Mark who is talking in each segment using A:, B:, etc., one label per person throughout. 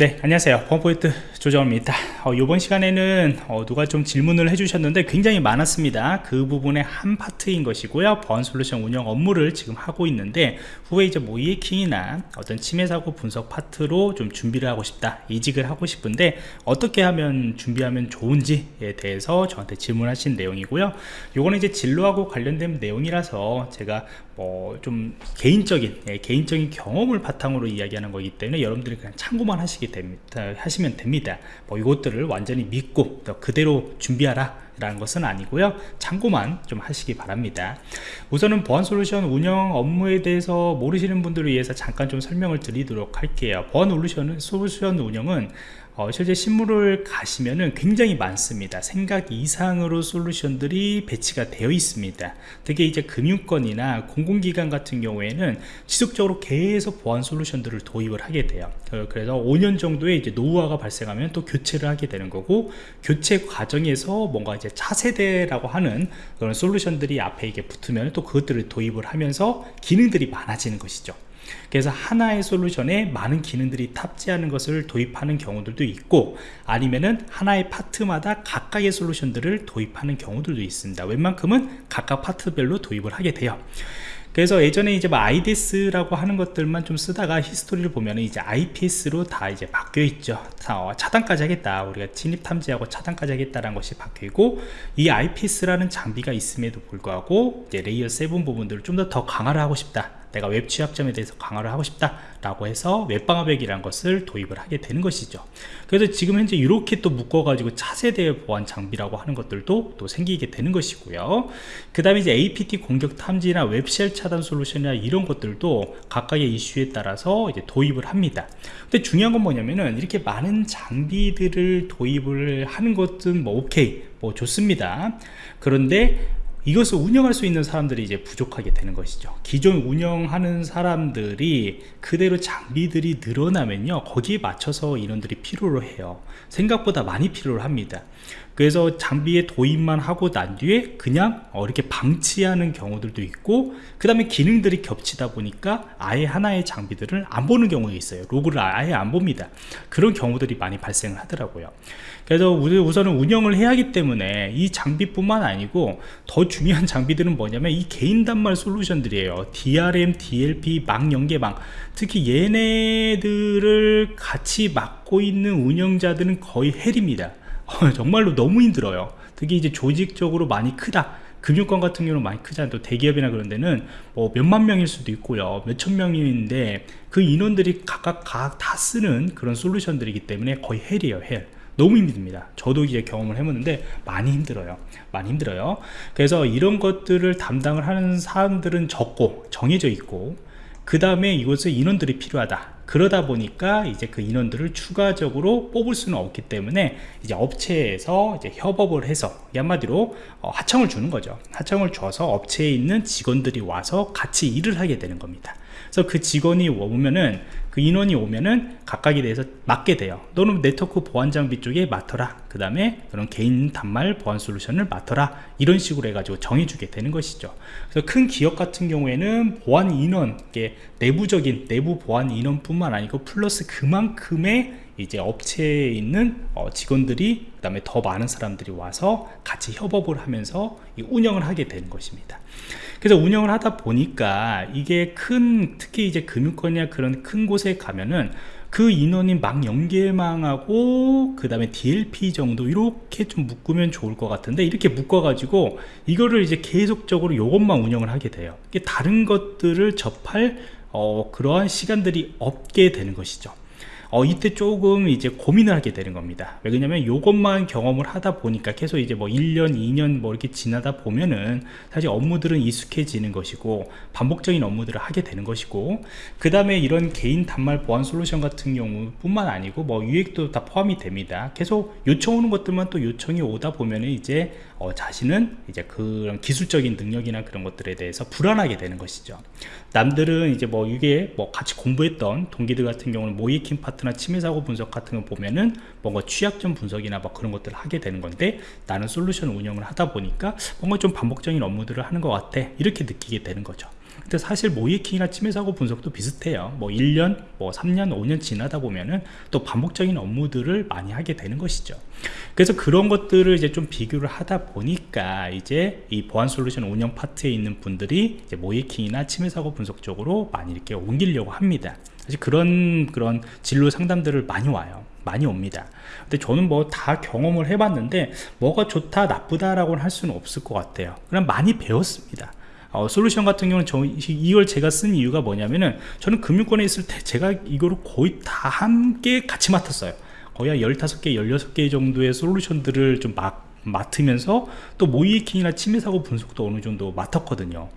A: 네 안녕하세요. 펌포인트 조정입니다 어, 이번 시간에는 어, 누가 좀 질문을 해주셨는데 굉장히 많았습니다. 그 부분의 한 파트인 것이고요. 보안 솔루션 운영 업무를 지금 하고 있는데 후에 이제 모이킹이나 어떤 침해 사고 분석 파트로 좀 준비를 하고 싶다 이직을 하고 싶은데 어떻게 하면 준비하면 좋은지에 대해서 저한테 질문하신 내용이고요. 요거는 이제 진로하고 관련된 내용이라서 제가 뭐 좀 개인적인 예, 개인적인 경험을 바탕으로 이야기하는 거기 때문에 여러분들이 그냥 참고만 하시기 됩니다 하시면 됩니다. 뭐 이것 들을 완전히 믿고 그대로 준비하라 라는 것은 아니고요. 참고만 좀 하시기 바랍니다. 우선은 보안 솔루션 운영 업무에 대해서 모르시는 분들을 위해서 잠깐 좀 설명을 드리도록 할게요. 보안 솔루션 운영은 어, 실제 실무를 가시면은 굉장히 많습니다. 생각 이상으로 솔루션들이 배치가 되어 있습니다. 특히 이제 금융권이나 공공기관 같은 경우에는 지속적으로 계속 보안 솔루션들을 도입을 하게 돼요. 어, 그래서 5년 정도의 이제 노후화가 발생하면 또 교체를 하게 되는 거고 교체 과정에서 뭔가 이제 차세대라고 하는 그런 솔루션들이 앞에 이게 붙으면 또 그것들을 도입을 하면서 기능들이 많아지는 것이죠 그래서 하나의 솔루션에 많은 기능들이 탑재하는 것을 도입하는 경우들도 있고 아니면은 하나의 파트마다 각각의 솔루션들을 도입하는 경우들도 있습니다. 웬만큼은 각각 파트별로 도입을 하게 돼요. 그래서 예전에 이제 뭐 IDS라고 하는 것들만 좀 쓰다가 히스토리를 보면 이제 IPS로 다 이제 바뀌어 있죠. 어, 차단까지 하겠다. 우리가 진입 탐지하고 차단까지 하겠다라는 것이 바뀌고 이 IPS라는 장비가 있음에도 불구하고 이제 layer 7 부분들을 좀 더 더 강화를 하고 싶다 내가 웹 취약점에 대해서 강화를 하고 싶다 라고 해서 웹방화벽이라는 것을 도입을 하게 되는 것이죠. 그래서 지금 현재 이렇게 또 묶어 가지고 차세대 보안 장비라고 하는 것들도 또 생기게 되는 것이고요. 그 다음에 이제 APT 공격 탐지나 webshell 차단 솔루션이나 이런 것들도 각각의 이슈에 따라서 이제 도입을 합니다. 근데 중요한 건 뭐냐면은 이렇게 많은 장비들을 도입을 하는 것은 뭐 오케이 뭐 좋습니다. 그런데 이것을 운영할 수 있는 사람들이 이제 부족하게 되는 것이죠. 기존 운영하는 사람들이 그대로 장비들이 늘어나면요 거기에 맞춰서 인원들이 필요로 해요. 생각보다 많이 필요로 합니다 그래서 장비에 도입만 하고 난 뒤에 그냥 어, 이렇게 방치하는 경우들도 있고 그 다음에 기능들이 겹치다 보니까 아예 하나의 장비들을 안 보는 경우가 있어요. 로그를 아예 안 봅니다. 그런 경우들이 많이 발생을 하더라고요. 그래서 우선은 운영을 해야 하기 때문에 이 장비뿐만 아니고 더 중요한 장비들은 뭐냐면 이 개인 단말 솔루션들이에요. DRM, DLP, 망 연계망. 특히 얘네들을 같이 맡고 있는 운영자들은 거의 hell입니다 정말로 너무 힘들어요. 특히 이제 조직적으로 많이 크다. 금융권 같은 경우는 많이 크잖아요. 또 대기업이나 그런 데는 뭐 몇만 명일 수도 있고요. 몇천 명인데 그 인원들이 각각 각 다 쓰는 그런 솔루션들이기 때문에 거의 hell이에요 hell. 너무 힘듭니다. 저도 이제 경험을 해보는데 많이 힘들어요. 많이 힘들어요. 그래서 이런 것들을 담당을 하는 사람들은 적고 정해져 있고 그 다음에 이것을 인원들이 필요하다 그러다 보니까 이제 그 인원들을 추가적으로 뽑을 수는 없기 때문에 이제 업체에서 이제 협업을 해서 한마디로 어, 하청을 주는 거죠. 하청을 줘서 업체에 있는 직원들이 와서 같이 일을 하게 되는 겁니다 그래서 그 직원이 오면은 그 인원이 오면은 각각에 대해서 맡게 돼요. 너는 네트워크 보안 장비 쪽에 맡아라. 그 다음에 그런 개인 단말 보안 솔루션을 맡아라. 이런 식으로 해가지고 정해주게 되는 것이죠. 그래서 큰 기업 같은 경우에는 보안 인원 내부적인 내부 보안 인원뿐만 아니고 플러스 그만큼의 이제 업체에 있는 어, 직원들이 그 다음에 더 많은 사람들이 와서 같이 협업을 하면서 운영을 하게 되는 것입니다 그래서 운영을 하다 보니까 이게 큰 특히 이제 금융권이나 그런 큰 곳에 가면은 그 인원이 막 연계망하고 그 다음에 DLP 정도 이렇게 좀 묶으면 좋을 것 같은데 이렇게 묶어 가지고 이거를 이제 계속적으로 이것만 운영을 하게 돼요. 다른 것들을 접할 어, 그러한 시간들이 없게 되는 것이죠 어, 이때 조금 이제 고민을 하게 되는 겁니다. 왜냐면 이것만 경험을 하다 보니까 계속 이제 뭐 1년 2년 뭐 이렇게 지나다 보면은 사실 업무들은 익숙해지는 것이고 반복적인 업무들을 하게 되는 것이고 그 다음에 이런 개인 단말 보안 솔루션 같은 경우 뿐만 아니고 뭐 유익도 다 포함이 됩니다. 계속 요청 오는 것들만 또 요청이 오다 보면은 이제 어, 자신은 이제 그런 기술적인 능력이나 그런 것들에 대해서 불안하게 되는 것이죠. 남들은 이제 뭐 이게 뭐 같이 공부했던 동기들 같은 경우는 모이킹 파트나 침해 사고 분석 같은 거 보면은 뭔가 취약점 분석이나 뭐 그런 것들을 하게 되는 건데 나는 솔루션 운영을 하다 보니까 뭔가 좀 반복적인 업무들을 하는 것 같아. 이렇게 느끼게 되는 거죠 근데 사실 모이킹이나 침해 사고 분석도 비슷해요. 뭐 1년 뭐 3년 5년 지나다 보면은 또 반복적인 업무들을 많이 하게 되는 것이죠. 그래서 그런 것들을 이제 좀 비교를 하다 보니까 이제 이 보안 솔루션 운영 파트에 있는 분들이 이제 모이킹이나 침해 사고 분석 쪽으로 많이 이렇게 옮기려고 합니다. 사실 그런 그런 진로 상담들을 많이 와요. 많이 옵니다. 근데 저는 뭐 다 경험을 해봤는데 뭐가 좋다 나쁘다라고는 할 수는 없을 것 같아요. 그냥 많이 배웠습니다 어, 솔루션 같은 경우는 저, 이걸 제가 쓴 이유가 뭐냐면은 저는 금융권에 있을 때 제가 이거를 거의 다 함께 같이 맡았어요. 거의 한 15개 16개 정도의 솔루션들을 좀 막, 맡으면서 또 모이해킹이나 침해사고 분석도 어느 정도 맡았거든요.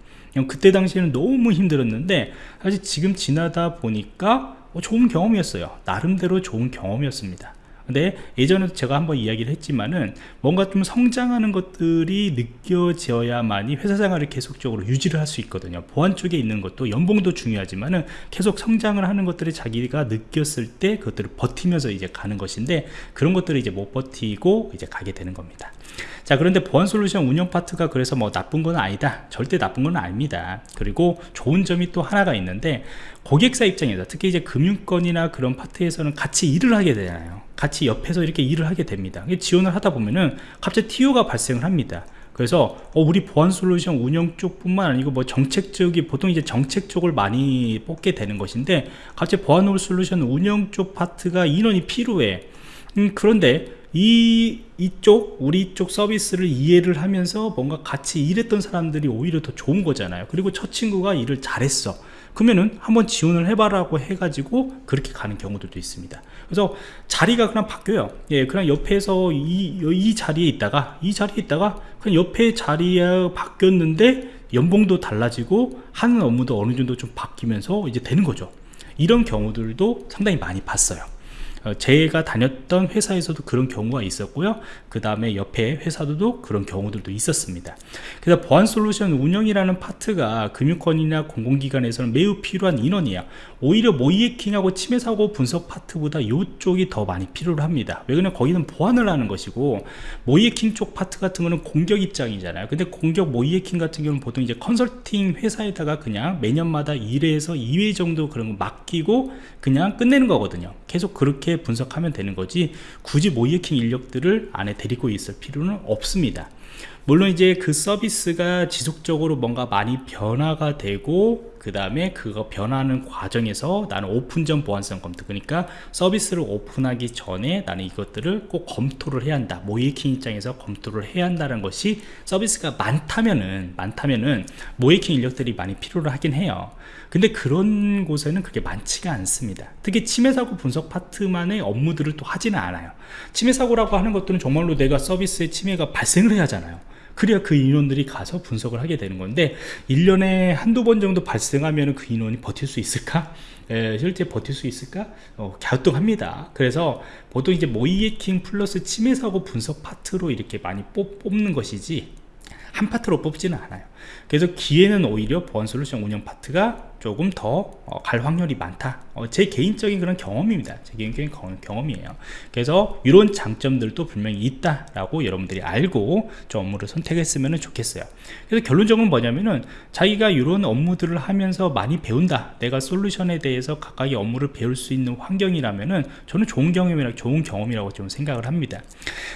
A: 그때 당시에는 너무 힘들었는데 사실 지금 지나다 보니까 어, 좋은 경험이었어요. 나름대로 좋은 경험이었습니다 근데 예전에 제가 한번 이야기를 했지만은 뭔가 좀 성장하는 것들이 느껴져야만이 회사 생활을 계속적으로 유지를 할 수 있거든요. 보안 쪽에 있는 것도 연봉도 중요하지만은 계속 성장을 하는 것들을 자기가 느꼈을 때 그것들을 버티면서 이제 가는 것인데 그런 것들을 이제 못 버티고 이제 가게 되는 겁니다. 자 그런데 보안 솔루션 운영 파트가 그래서 뭐 나쁜 건 아니다. 절대 나쁜 건 아닙니다. 그리고 좋은 점이 또 하나가 있는데 고객사 입장에서 특히 이제 금융권이나 그런 파트에서는 같이 일을 하게 되잖아요 같이 옆에서 이렇게 일을 하게 됩니다. 지원을 하다 보면은 갑자기 TO가 발생을 합니다. 그래서 어, 우리 보안 솔루션 운영 쪽뿐만 아니고 뭐 정책 쪽이 보통 이제 정책 쪽을 많이 뽑게 되는 것인데 갑자기 보안 솔루션 운영 쪽 파트가 인원이 필요해. 음, 그런데 이 이쪽 우리 쪽 서비스를 이해를 하면서 뭔가 같이 일했던 사람들이 오히려 더 좋은 거잖아요. 그리고 첫 친구가 일을 잘했어 그러면은 한번 지원을 해봐라고 해가지고 그렇게 가는 경우들도 있습니다. 그래서 자리가 그냥 바뀌어요. 예 그냥 옆에서 이, 이 자리에 있다가 이 자리에 있다가 그냥 옆에 자리에 바뀌었는데 연봉도 달라지고 하는 업무도 어느 정도 좀 바뀌면서 이제 되는 거죠. 이런 경우들도 상당히 많이 봤어요. 어, 제가 다녔던 회사에서도 그런 경우가 있었고요. 그 다음에 옆에 회사도 그런 경우들도 있었습니다. 그래서 보안 솔루션 운영이라는 파트가 금융권이나 공공기관에서는 매우 필요한 인원이에요. 오히려 모의해킹하고 침해 사고 분석 파트보다 이쪽이 더 많이 필요를 합니다. 왜 그러냐면 거기는 보안을 하는 것이고 모의해킹 쪽 파트 같은 거는 공격 입장이잖아요. 근데 공격 모의해킹 같은 경우는 보통 이제 컨설팅 회사에다가 그냥 매년마다 1회에서 2회 정도 그런 거 맡기고 그냥 끝내는 거거든요 계속 그렇게 분석하면 되는 거지 굳이 모의해킹 인력들을 안에 데리고 있을 필요는 없습니다 물론 이제 그 서비스가 지속적으로 뭔가 많이 변화가 되고 그 다음에 그거 변하는 과정에서 나는 오픈 전 보안성 검토 그러니까 서비스를 오픈하기 전에 나는 이것들을 꼭 검토를 해야 한다. 모이킹 입장에서 검토를 해야 한다는 것이 서비스가 많다면은 많다면은 모이킹 인력들이 많이 필요로 하긴 해요. 근데 그런 곳에는 그게 많지가 않습니다. 특히 침해사고 분석 파트만의 업무들을 또 하지는 않아요. 침해사고라고 하는 것들은 정말로 내가 서비스에 침해가 발생을 해야 하잖아요 그래야 그 인원들이 가서 분석을 하게 되는 건데 1년에 한두 번 정도 발생하면 그 인원이 버틸 수 있을까? 에, 실제 버틸 수 있을까? 어, 갸우뚱합니다. 그래서 보통 이제 모의해킹 플러스 침해 사고 분석 파트로 이렇게 많이 뽑, 뽑는 것이지 한 파트로 뽑지는 않아요. 그래서 기회는 오히려 보안 솔루션 운영 파트가 조금 더 갈 어, 확률이 많다. 어, 제 개인적인 그런 경험입니다. 제 개인적인 경험이에요. 그래서 이런 장점들도 분명히 있다라고 여러분들이 알고 저 업무를 선택했으면 좋겠어요. 그래서 결론적으로 뭐냐면은 자기가 이런 업무들을 하면서 많이 배운다. 내가 솔루션에 대해서 가까이 업무를 배울 수 있는 환경이라면은 저는 좋은 경험이라 좋은 경험이라고 좀 생각을 합니다.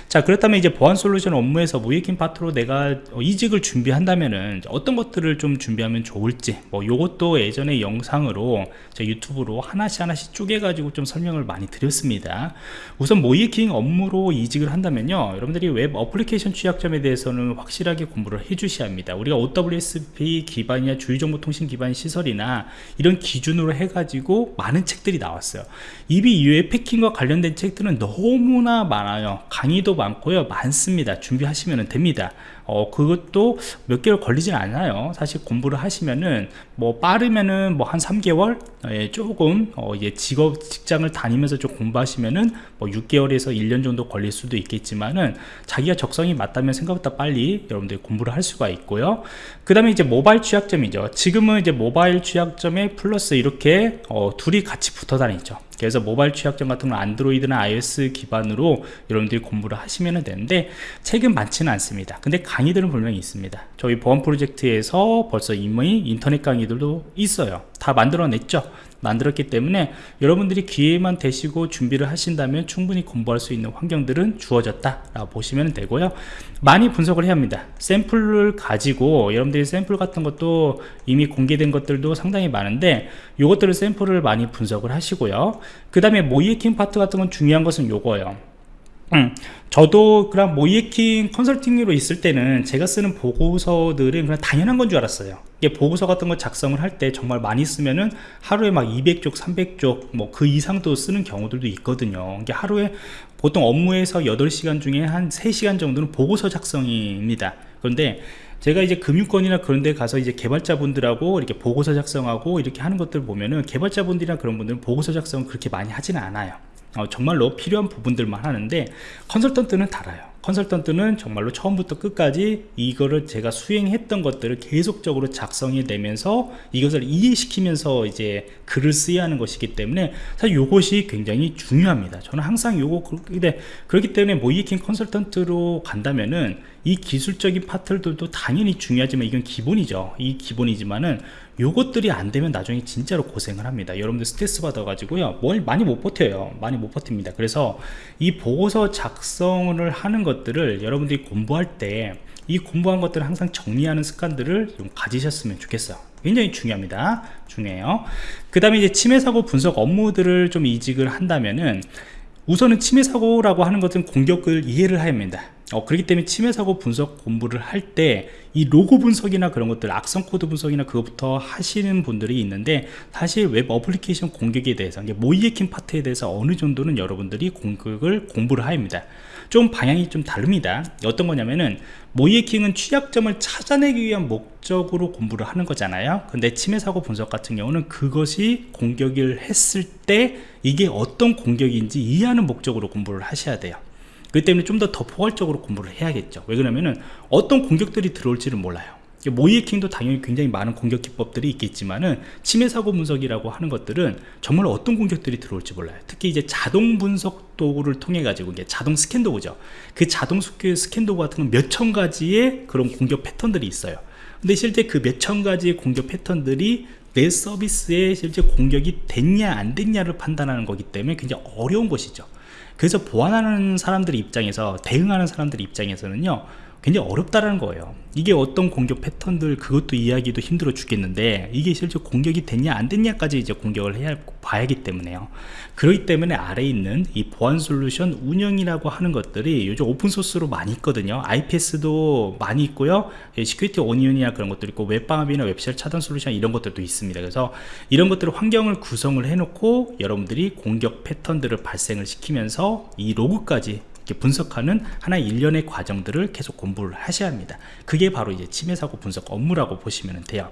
A: 자 그렇다면 이제 보안 솔루션 업무에서 무예킹 파트로 내가 이직을 준비한다면은 어떤 것들을 좀 준비하면 좋을지 뭐 요것도 예전 예전에 영상으로 제 유튜브로 하나씩 하나씩 쪼개 가지고 좀 설명을 많이 드렸습니다. 우선 모의해킹 업무로 이직을 한다면요 여러분들이 웹 어플리케이션 취약점에 대해서는 확실하게 공부를 해 주셔야 합니다. 우리가 OWASP 기반이나 주요정보통신 기반 시설이나 이런 기준으로 해 가지고 많은 책들이 나왔어요. 이 웹 이외에 해킹과 관련된 책들은 너무나 많아요. 강의도 많고요 많습니다. 준비하시면 됩니다 어, 그것도 몇 개월 걸리진 않아요. 사실 공부를 하시면은 뭐 빠르면은 뭐 한 3개월? 예, 조금 어, 이제 직업 직장을 다니면서 좀 공부하시면은 뭐 6개월에서 1년 정도 걸릴 수도 있겠지만은 자기가 적성이 맞다면 생각보다 빨리 여러분들이 공부를 할 수가 있고요. 그 다음에 이제 모바일 취약점이죠. 지금은 이제 모바일 취약점에 플러스 이렇게 어, 둘이 같이 붙어 다니죠 그래서 모바일 취약점 같은 건 안드로이드나 iOS 기반으로 여러분들이 공부를 하시면 되는데 책은 많지는 않습니다. 근데 강의들은 분명히 있습니다. 저희 보안 프로젝트에서 벌써 이미 인터넷 강의들도 있어요 다 만들어냈죠. 만들었기 때문에 여러분들이 기회만 되시고 준비를 하신다면 충분히 공부할 수 있는 환경들은 주어졌다 라고 보시면 되고요. 많이 분석을 해야 합니다. 샘플을 가지고 여러분들이 샘플 같은 것도 이미 공개된 것들도 상당히 많은데 이것들을 샘플을 많이 분석을 하시고요. 그 다음에 모이에킹 파트 같은 건 중요한 것은 요거예요 음, 저도 그냥 모이에킹 컨설팅으로 있을 때는 제가 쓰는 보고서들은 그냥 당연한 건 줄 알았어요. 이게 보고서 같은 거 작성을 할 때 정말 많이 쓰면은 하루에 막 200쪽 300쪽 뭐 그 이상도 쓰는 경우들도 있거든요. 이게 하루에 보통 업무에서 8시간 중에 한 3시간 정도는 보고서 작성입니다. 그런데 제가 이제 금융권이나 그런 데 가서 이제 개발자분들하고 이렇게 보고서 작성하고 이렇게 하는 것들 보면은 개발자분들이나 그런 분들은 보고서 작성 그렇게 많이 하지는 않아요 어, 정말로 필요한 부분들만 하는데 컨설턴트는 달라요. 컨설턴트는 정말로 처음부터 끝까지 이거를 제가 수행했던 것들을 계속적으로 작성해 내면서 이것을 이해시키면서 이제 글을 쓰야 하는 것이기 때문에 사실 이것이 굉장히 중요합니다. 저는 항상 요거 근데 그렇기 때문에 모이킹 컨설턴트로 간다면은 이 기술적인 파트들도 당연히 중요하지만 이건 기본이죠. 이 기본이지만은 요것들이 안 되면 나중에 진짜로 고생을 합니다. 여러분들 스트레스 받아 가지고요. 뭘 많이 못 버텨요. 많이 못 버팁니다. 그래서 이 보고서 작성을 하는 것들을 여러분들이 공부할 때 이 공부한 것들을 항상 정리하는 습관들을 좀 가지셨으면 좋겠어요. 굉장히 중요합니다. 중요해요. 그 다음에 이제 침해 사고 분석 업무들을 좀 이직을 한다면은 우선은 침해 사고라고 하는 것은 공격을 이해를 해야 합니다 어, 그렇기 때문에 침해 사고 분석 공부를 할 때 이 로그 분석이나 그런 것들 악성 코드 분석이나 그것부터 하시는 분들이 있는데 사실 웹 어플리케이션 공격에 대해서 모의해킹 파트에 대해서 어느 정도는 여러분들이 공격을 공부를 합니다. 좀 방향이 좀 다릅니다. 어떤 거냐면은 모의해킹은 취약점을 찾아내기 위한 목적으로 공부를 하는 거잖아요. 근데 침해 사고 분석 같은 경우는 그것이 공격을 했을 때 이게 어떤 공격인지 이해하는 목적으로 공부를 하셔야 돼요 그 때문에 좀 더 더 포괄적으로 공부를 해야겠죠. 왜 그러냐면은 어떤 공격들이 들어올지를 몰라요. 모이에킹도 당연히 굉장히 많은 공격 기법들이 있겠지만은 침해 사고 분석이라고 하는 것들은 정말 어떤 공격들이 들어올지 몰라요. 특히 이제 자동 분석 도구를 통해 가지고 이게 자동 스캔 도구죠. 그 자동 스캔 도구 같은 건몇천 가지의 그런 공격 패턴들이 있어요. 근데 실제 그 몇 천 가지의 공격 패턴들이 내 서비스에 실제 공격이 됐냐 안 됐냐를 판단하는 거기 때문에 굉장히 어려운 것이죠 그래서 보안하는 사람들 입장에서 대응하는 사람들 입장에서는요 굉장히 어렵다라는 거예요. 이게 어떤 공격 패턴들 그것도 이해하기도 힘들어 죽겠는데 이게 실제 공격이 됐냐 안 됐냐까지 이제 공격을 해야 봐야기 때문에요. 그렇기 때문에 아래에 있는 이 보안 솔루션 운영이라고 하는 것들이 요즘 오픈소스로 많이 있거든요. IPS도 많이 있고요. Security Onion이나 그런 것도 있고 웹방화벽이나 webshell 차단 솔루션 이런 것들도 있습니다. 그래서 이런 것들을 환경을 구성을 해놓고 여러분들이 공격 패턴들을 발생을 시키면서 이 로그까지 분석하는 하나의 일련의 과정들을 계속 공부를 하셔야 합니다. 그게 바로 이제 침해사고 분석 업무라고 보시면 돼요.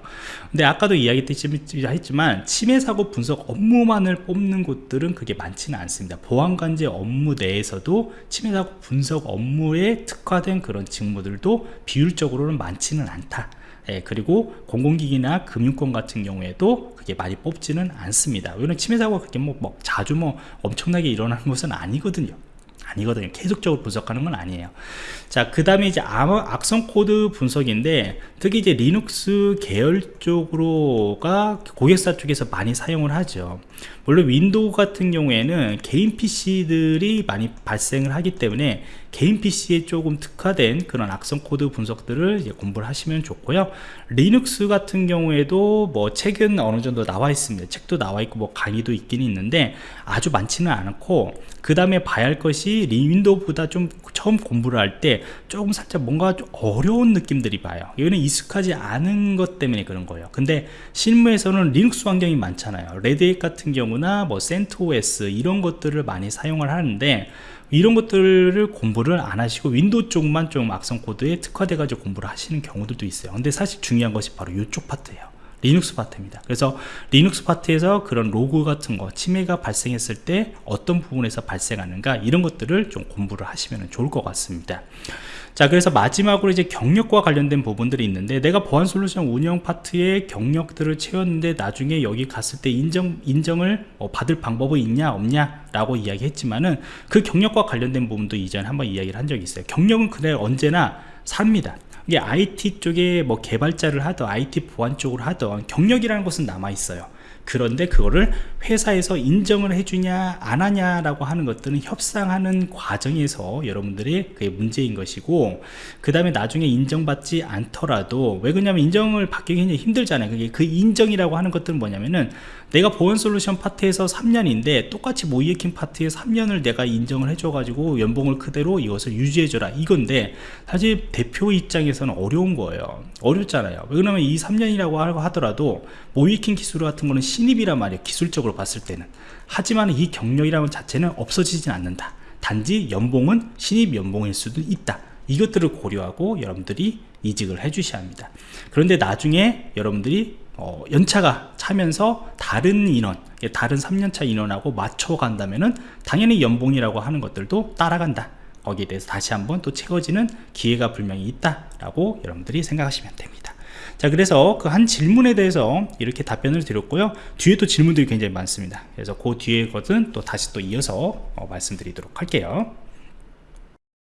A: 근데 아까도 이야기했지만 침해사고 분석 업무만을 뽑는 곳들은 그게 많지는 않습니다. 보안관제 업무 내에서도 침해사고 분석 업무에 특화된 그런 직무들도 비율적으로는 많지는 않다. 예, 그리고 공공기관이나 금융권 같은 경우에도 그게 많이 뽑지는 않습니다. 왜냐면 침해사고가 그렇게 뭐, 뭐 자주 뭐 엄청나게 일어나는 것은 아니거든요 아니거든요. 계속적으로 분석하는 건 아니에요. 자 그 다음에 이제 악성 코드 분석인데 특히 이제 리눅스 계열 쪽으로 가 고객사 쪽에서 많이 사용을 하죠. 물론 윈도우 같은 경우에는 개인 PC들이 많이 발생을 하기 때문에 개인 PC에 조금 특화된 그런 악성 코드 분석들을 공부를 하시면 좋고요. 리눅스 같은 경우에도 뭐 책은 어느 정도 나와 있습니다. 책도 나와 있고 뭐 강의도 있긴 있는데 아주 많지는 않고 그 다음에 봐야 할 것이 윈도우보다 좀 처음 공부를 할 때 조금 살짝 뭔가 좀 어려운 느낌들이 봐요. 이거는 익숙하지 않은 것 때문에 그런 거예요. 근데 실무에서는 리눅스 환경이 많잖아요. Red Hat 같은 경우나 뭐 CentOS 이런 것들을 많이 사용을 하는데 이런 것들을 공부를 안 하시고 윈도우 쪽만 좀 악성 코드에 특화돼 가지고 공부를 하시는 경우들도 있어요. 근데 사실 중요한 것이 바로 이쪽 파트예요 리눅스 파트입니다. 그래서 리눅스 파트에서 그런 로그 같은 거 침해가 발생했을 때 어떤 부분에서 발생하는가 이런 것들을 좀 공부를 하시면 좋을 것 같습니다. 자 그래서 마지막으로 이제 경력과 관련된 부분들이 있는데 내가 보안 솔루션 운영 파트의 경력들을 채웠는데 나중에 여기 갔을 때 인정 인정을 뭐 받을 방법이 있냐 없냐 라고 이야기했지만은 그 경력과 관련된 부분도 이전에 한번 이야기를 한 적이 있어요. 경력은 그래 언제나 삽니다 이게 IT 쪽에 뭐 개발자를 하던 IT 보안 쪽으로 하던 경력이라는 것은 남아 있어요 그런데 그거를 회사에서 인정을 해주냐 안 하냐라고 하는 것들은 협상하는 과정에서 여러분들의 그게 문제인 것이고 그 다음에 나중에 인정받지 않더라도 왜 그러냐면 인정을 받기 굉장히 힘들잖아요. 그게 그 인정이라고 하는 것들은 뭐냐면은 내가 보안 솔루션 파트에서 3년인데 똑같이 모이에킹 파트에 3년을 내가 인정을 해줘 가지고 연봉을 그대로 이것을 유지해 줘라. 이건데 사실 대표 입장에서는 어려운 거예요. 어렵잖아요. 왜 그러냐면 이 3년이라고 하더라도 모이에킹 기술 같은 거는 신입이란 말이에요 기술적으로 봤을 때는. 하지만 이 경력이라는 자체는 없어지진 않는다. 단지 연봉은 신입 연봉일 수도 있다. 이것들을 고려하고 여러분들이 이직을 해 주셔야 합니다. 그런데 나중에 여러분들이 어, 연차가 차면서 다른 인원 다른 3년차 인원하고 맞춰 간다면은 당연히 연봉이라고 하는 것들도 따라간다. 거기에 대해서 다시 한번 또 채워지는 기회가 분명히 있다 라고 여러분들이 생각하시면 됩니다 자 그래서 그 한 질문에 대해서 이렇게 답변을 드렸고요. 뒤에 또 질문들이 굉장히 많습니다. 그래서 그 뒤에 것은 또 다시 또 이어서 어, 말씀드리도록 할게요